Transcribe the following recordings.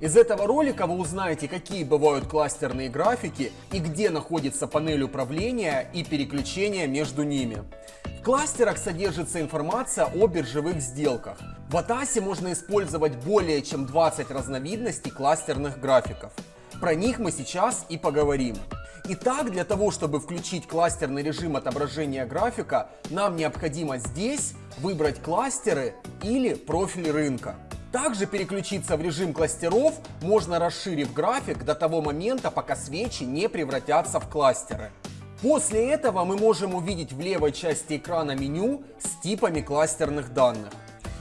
Из этого ролика вы узнаете, какие бывают кластерные графики и где находится панель управления и переключения между ними. В кластерах содержится информация о биржевых сделках. В Атасе можно использовать более чем 20 разновидностей кластерных графиков. Про них мы сейчас и поговорим. Итак, для того, чтобы включить кластерный режим отображения графика, нам необходимо здесь выбрать кластеры или профиль рынка. Также переключиться в режим кластеров можно расширив график до того момента, пока свечи не превратятся в кластеры. После этого мы можем увидеть в левой части экрана меню с типами кластерных данных.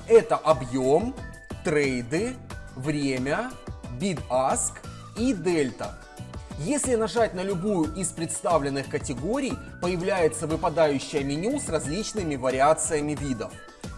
Это объем, трейды, время, bid-ask и дельта. Если нажать на любую из представленных категорий, появляется выпадающее меню с различными вариациями видов.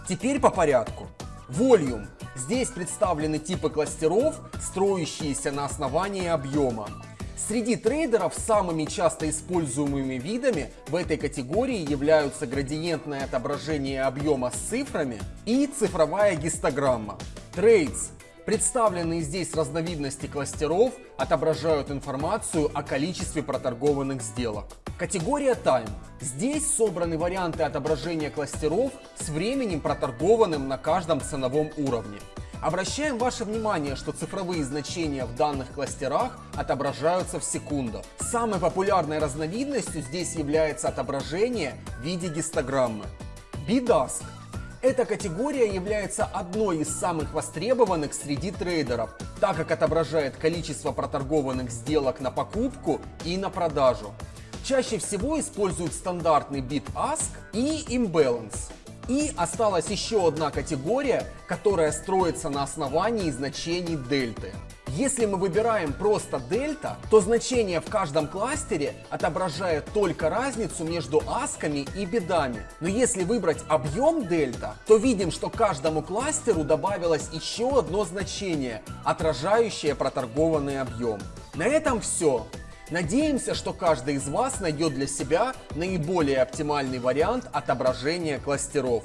Теперь по порядку. Volume Здесь представлены типы кластеров, строящиеся на основании объема. Среди трейдеров самыми часто используемыми видами в этой категории являются градиентное отображение объема с цифрами и цифровая гистограмма. Трейдс Представленные здесь разновидности кластеров отображают информацию о количестве проторгованных сделок. Категория Time. Здесь собраны варианты отображения кластеров с временем проторгованным на каждом ценовом уровне. Обращаем ваше внимание, что цифровые значения в данных кластерах отображаются в секундах. Самой популярной разновидностью здесь является отображение в виде гистограммы. BDASK эта категория является одной из самых востребованных среди трейдеров, так как отображает количество проторгованных сделок на покупку и на продажу. Чаще всего используют стандартный bid-ask и imbalance. И осталась еще одна категория, которая строится на основании значений дельты. Если мы выбираем просто дельта, то значение в каждом кластере отображает только разницу между асками и бедами. Но если выбрать объем дельта, то видим, что каждому кластеру добавилось еще одно значение, отражающее проторгованный объем. На этом все. Надеемся, что каждый из вас найдет для себя наиболее оптимальный вариант отображения кластеров.